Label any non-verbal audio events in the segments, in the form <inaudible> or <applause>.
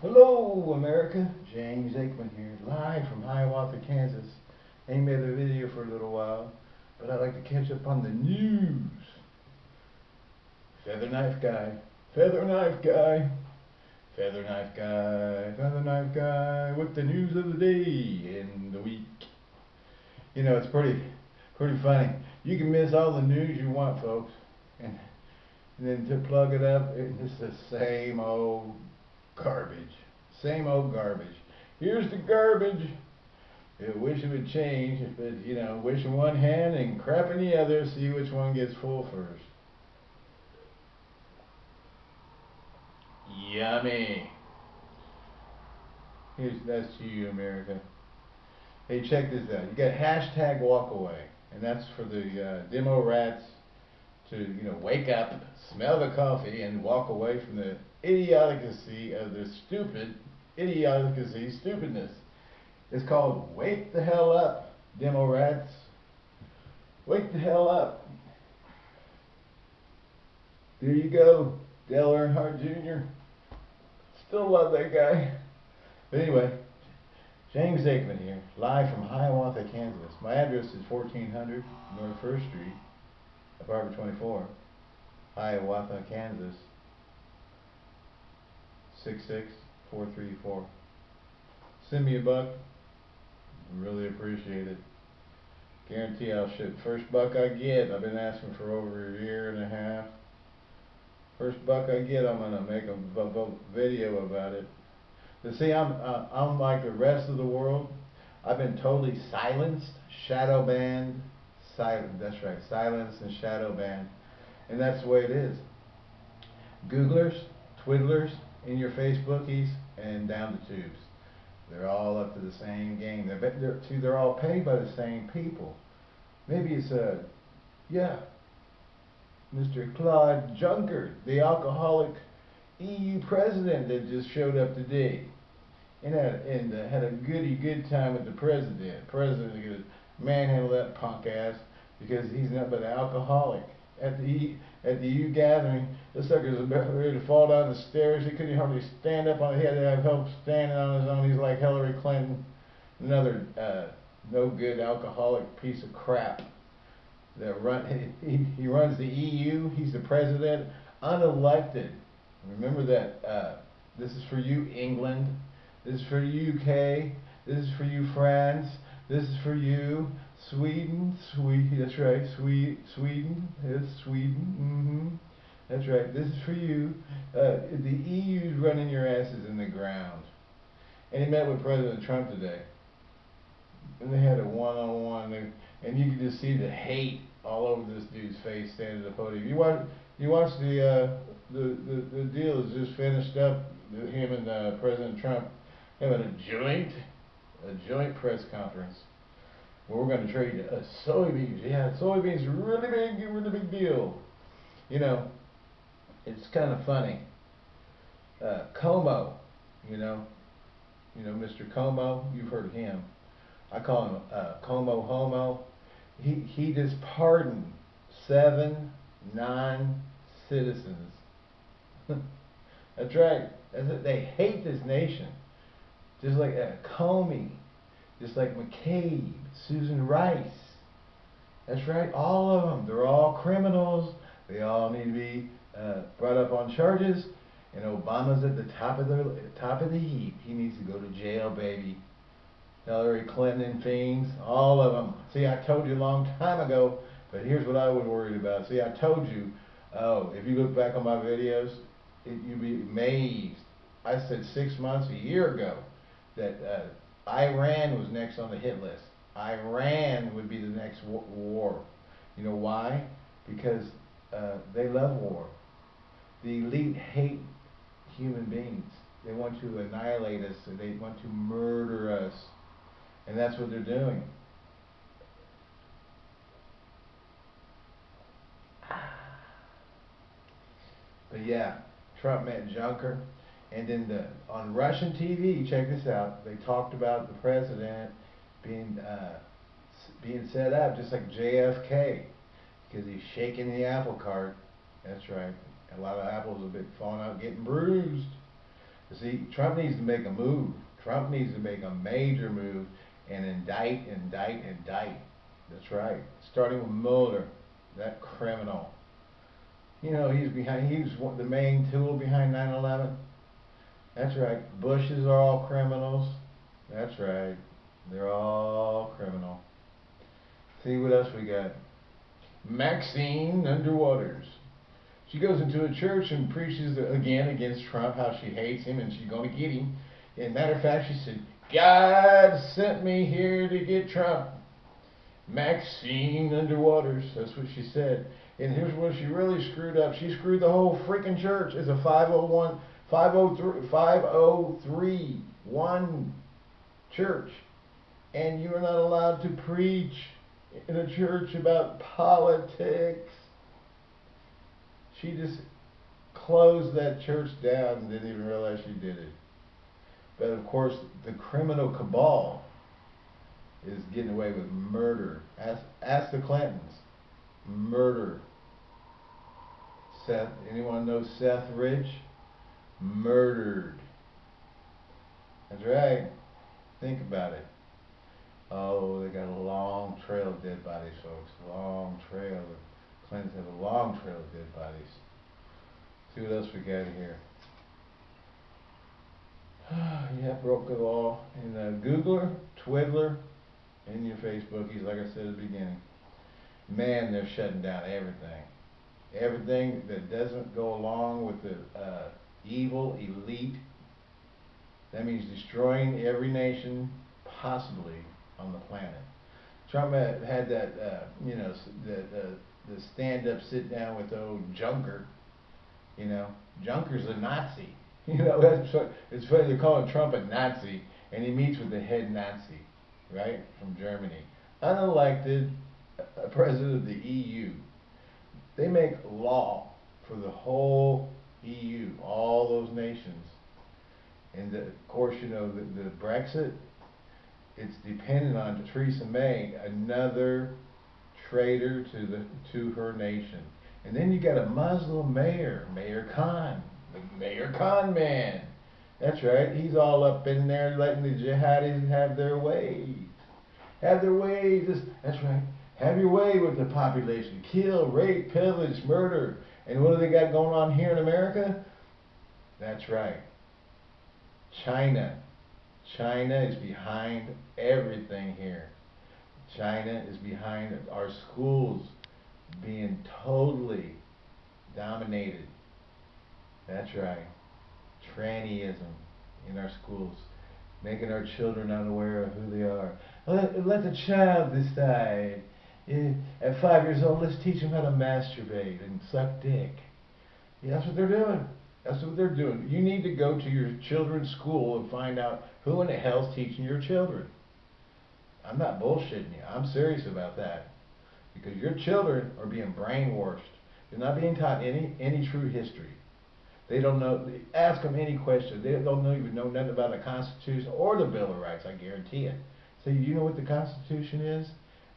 Hello, America. James Aikman here, live from Hiawatha, Kansas. Ain't made a video for a little while, but I'd like to catch up on the news. Feather knife guy, feather knife guy, feather knife guy, feather knife guy, with the news of the day and the week. You know, it's pretty, pretty funny. You can miss all the news you want, folks, and, and then to plug it up, it's the same old garbage. Same old garbage. Here's the garbage. I wish it would change, but you know, wish in one hand and crap in the other, see which one gets full first. Yummy. Here's that's to you, America. Hey, check this out. You got hashtag walkaway, and that's for the uh, demo rats to you know wake up, smell the coffee, and walk away from the idiocy of the stupid idiocy stupidness. It's called Wake the Hell Up, Demo Rats. Wake the hell up. There you go, Dale Earnhardt Jr. Still love that guy. But anyway, James Aikman here, live from Hiawatha, Kansas. My address is 1400 North 1st Street, apartment 24, Hiawatha, Kansas. 66434. Send me a buck. Really appreciate it. Guarantee I'll ship. First buck I get, I've been asking for over a year and a half. First buck I get, I'm gonna make a video about it. But see, I'm uh, I'm like the rest of the world. I've been totally silenced, shadow banned, That's right, silenced and shadow banned, and that's the way it is. Googlers, twiddlers, in your Facebookies and down the tubes. They're all up to the same game. They're, they're, see, they're all paid by the same people. Maybe it's a, yeah, Mr. Claude Juncker, the alcoholic EU president that just showed up today and had, and had a goody good time with the president. President could manhandle that punk ass because he's nothing but an alcoholic at the at the U gathering. This sucker was about ready to fall down the stairs. He couldn't hardly stand up on. He had to have help standing on his own. He's like Hillary Clinton, another uh, no good alcoholic piece of crap. That run <laughs> he, he runs the EU. He's the president, unelected. Remember that. Uh, this is for you, England. This is for you, UK. This is for you, France. This is for you, Sweden, Sweden, that's right, Sweden, Sweden, yes, Sweden, mm-hmm. That's right, this is for you. Uh, the EU's running your asses in the ground. And he met with President Trump today. And they had a one-on-one, and you could just see the hate all over this dude's face standing at the podium. You watch, you watch the, uh, the, the, the deal is just finished up, him and uh, President Trump having a joint, a joint press conference we're going to trade uh, soybeans. Yeah, soybeans really big, really big deal. You know, it's kind of funny. Uh, Cuomo, you know, you know Mr. Cuomo, you've heard of him. I call him uh, Cuomo Homo. He he just pardoned seven non-citizens. <laughs> That's right. That's it. They hate this nation, just like uh, Comey just like McCabe, Susan Rice. That's right, all of them. They're all criminals. They all need to be uh, brought up on charges. And Obama's at the top of the top of the heap. He needs to go to jail, baby. Hillary Clinton fiends, all of them. See, I told you a long time ago, but here's what I was worried about. See, I told you, oh, if you look back on my videos, it, you'd be amazed. I said six months, a year ago, that uh, Iran was next on the hit list. Iran would be the next war. You know why? Because uh, they love war. The elite hate human beings. They want to annihilate us. They want to murder us. And that's what they're doing. <sighs> But yeah, Trump met Juncker. And then the, on Russian TV, check this out, they talked about the president being uh, being set up just like JFK because he's shaking the apple cart. That's right. A lot of apples have been falling out, getting bruised. You See, Trump needs to make a move. Trump needs to make a major move and indict, indict, indict. That's right. Starting with Mueller, that criminal. You know, he's behind, he was the main tool behind 9-11. That's right. Bushes are all criminals. That's right. They're all criminal. See what else we got. Maxine Underwaters. She goes into a church and preaches again against Trump, how she hates him and she's going to get him. And matter of fact, she said, God sent me here to get Trump. Maxine Underwaters. That's what she said. And here's where she really screwed up. She screwed the whole freaking church. It's a 501, 503, 503 one church. And you are not allowed to preach in a church about politics. She just closed that church down and didn't even realize she did it. But of course, the criminal cabal is getting away with murder. Ask, ask the Clintons. Murder. Seth, anyone know Seth Rich? Murdered. That's right. Think about it. Oh, they got a long trail of dead bodies, folks. Long trail. The Clintons have a long trail of dead bodies. See what else we got here. <sighs> yeah, broke the law. And uh, Googler, Twiddler, and your Facebookies, like I said at the beginning. Man, they're shutting down everything. Everything that doesn't go along with the uh, evil elite. That means destroying every nation possibly on the planet. Trump had, that, uh, you know, the, the, the stand-up sit-down with old Juncker. You know, Juncker's a Nazi. <laughs> You know, that's it's funny they call Trump a Nazi, and he meets with the head Nazi, right, from Germany, unelected uh, president of the EU. They make law for the whole EU, all those nations, and the, of course, you know, the, the Brexit it's dependent on Theresa May, another traitor to the to her nation. And then you got a Muslim mayor, Mayor Khan, the Mayor Khan man. That's right. He's all up in there letting the jihadis have their way. Have their way. Just, that's right. Have your way with the population. Kill, rape, pillage, murder. And what do they got going on here in America? That's right. China China is behind everything here. China is behind our schools being totally dominated. That's right. Trannyism in our schools, making our children unaware of who they are. Let, let the child decide. At five years old, let's teach them how to masturbate and suck dick. Yeah, that's what they're doing. That's what they're doing. You need to go to your children's school and find out who in the hell's teaching your children. I'm not bullshitting you. I'm serious about that. Because your children are being brainwashed. They're not being taught any any true history. They don't know. Ask them any question. They don't know, even know nothing about the Constitution or the Bill of Rights. I guarantee it. So you know what the Constitution is?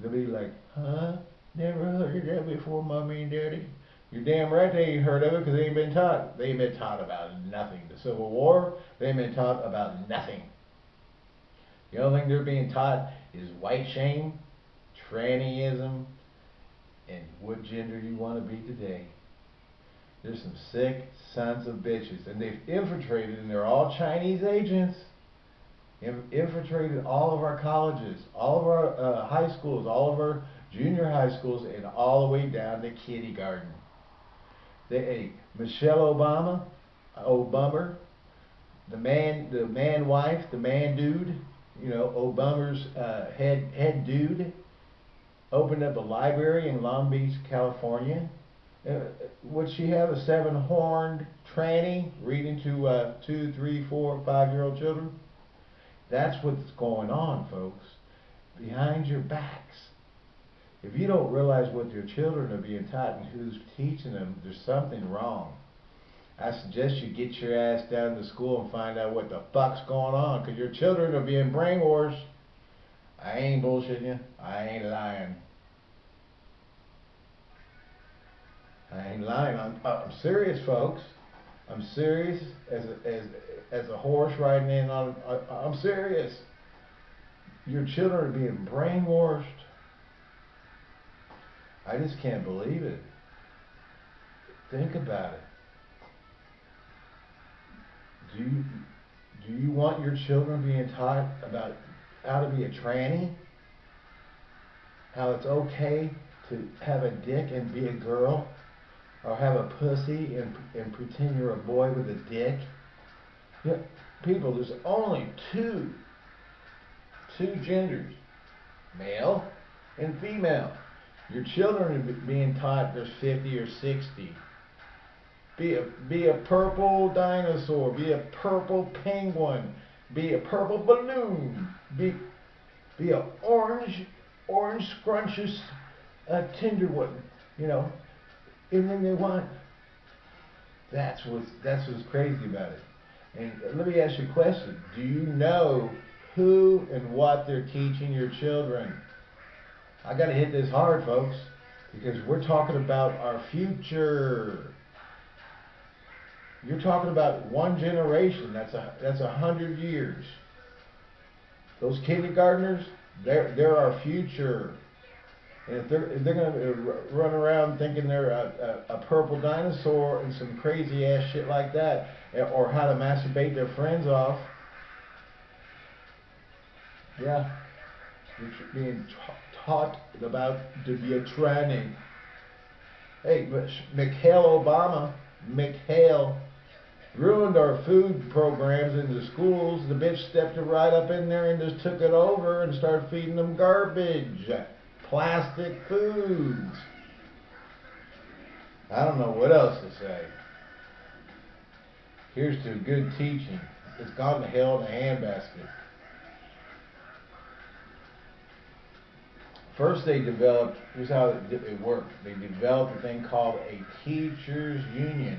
They'll be like, huh? Never heard of that before, mommy and daddy. You're damn right they ain't heard of it because they ain't been taught. They ain't been taught about nothing. The Civil War, they ain't been taught about nothing. The only thing they're being taught is white shame, trannyism, and what gender you want to be today. There's some sick sons of bitches, and they've infiltrated, and they're all Chinese agents. Infiltrated all of our colleges, all of our uh, high schools, all of our junior high schools, and all the way down to kindergarten. They, Michelle Obama, Obama, the man, the man wife, the man dude, you know, Obama's uh, head head dude, opened up a library in Long Beach, California. Uh, would she have a seven-horned tranny reading to uh, two, three, four, five-year-old children? That's what's going on, folks. Behind your backs. If you don't realize what your children are being taught and who's teaching them, there's something wrong. I suggest you get your ass down to school and find out what the fuck's going on, because your children are being brainwashed. I ain't bullshitting you. I ain't lying. I ain't lying. I'm, I'm serious, folks. I'm serious as a, as as a horse riding in on. I, I'm serious. Your children are being brainwashed. I just can't believe it. Think about it. Do you do you want your children being taught about how to be a tranny? How it's okay to have a dick and be a girl? Or have a pussy and, and pretend you're a boy with a dick? Yeah, people, there's only two, two genders, male and female. Your children are being taught there's 50 or 60. Be a, be a purple dinosaur. Be a purple penguin. Be a purple balloon. Be, be a orange, orange scrumptious uh, Tinderwood. You know, and then they want. That's what's that's what's crazy about it. And let me ask you a question: Do you know who and what they're teaching your children? I got to hit this hard, folks, because we're talking about our future. You're talking about one generation. That's a that's a hundred years. Those kindergartners, they're they're our future. If they're if they're gonna run around thinking they're a, a, a purple dinosaur and some crazy ass shit like that, eh, or how to masturbate their friends off, yeah, you're being taught about to be a tranny. Hey, but Mikhail Obama, Mikhail ruined our food programs in the schools. The bitch stepped right up in there and just took it over and started feeding them garbage, plastic foods. I don't know what else to say. Here's to good teaching. It's gone to hell in a handbasket. First, they developed, here's how it worked. They developed a thing called a teachers' union,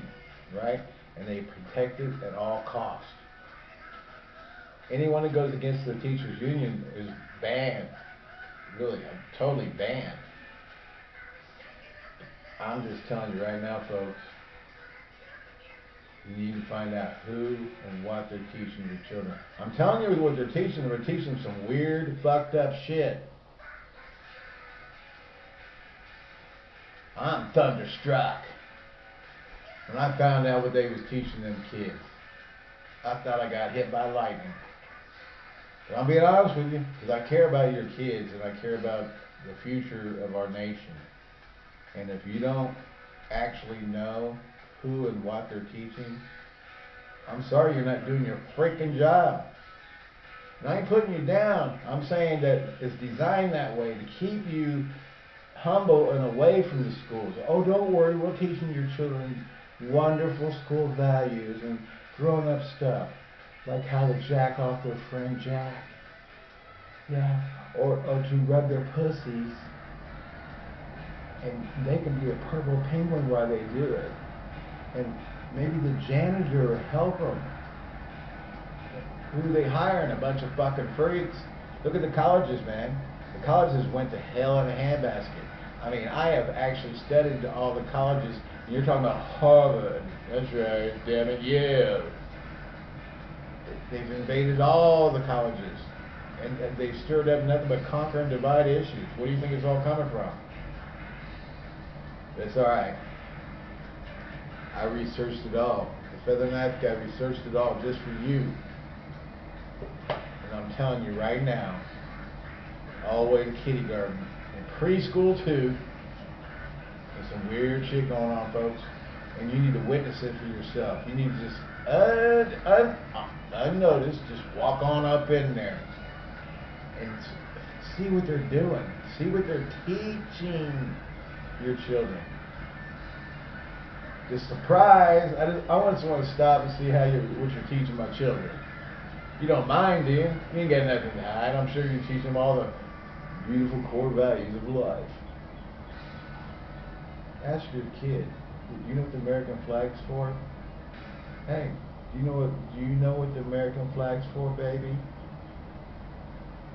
right? and they protect it at all costs. Anyone that goes against the teachers union is banned. Really, I'm totally banned. I'm just telling you right now, folks, you need to find out who and what they're teaching your children. I'm telling you what they're teaching them. They're teaching some weird, fucked up shit. I'm thunderstruck. When I found out what they was teaching them kids, I thought I got hit by lightning. I'm being honest with you, because I care about your kids and I care about the future of our nation. And if you don't actually know who and what they're teaching, I'm sorry you're not doing your freaking job. And I ain't putting you down. I'm saying that it's designed that way to keep you humble and away from the schools. Oh, don't worry, we're teaching your children wonderful school values and grown up stuff, like how to jack off their friend Jack. Yeah, or, or to rub their pussies. And they can be a purple penguin while they do it. And maybe the janitor will help them. Who are they hiring? A bunch of fucking freaks. Look at the colleges, man. The colleges went to hell in a handbasket. I mean, I have actually studied all the colleges you're talking about Harvard. That's right, damn it, Yale. They've invaded all the colleges. And, and they've stirred up nothing but conquer and divide issues. Where do you think it's all coming from? That's alright. I researched it all. The Feather Knife guy researched it all just for you. And I'm telling you right now, all the way to kindergarten and preschool too, there's some weird shit going on, folks, and you need to witness it for yourself. You need to just uh, un, un, unnoticed, just walk on up in there and see what they're doing. See what they're teaching your children. The surprise, I, just, I want someone to stop and see how you what you're teaching my children. You don't mind, do you? You ain't got nothing to hide. I'm sure you teach them all the beautiful core values of life ask your kid, you know what the American flag's for? Hey, do you know what do you know what the American flag's for, baby?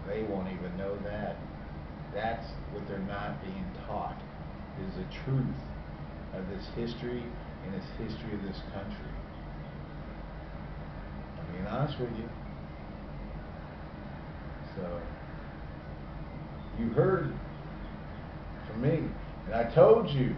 They won't even know that. That's what they're not being taught is the truth of this history and this history of this country. I mean, honest with you. So, you heard from me, and I told you,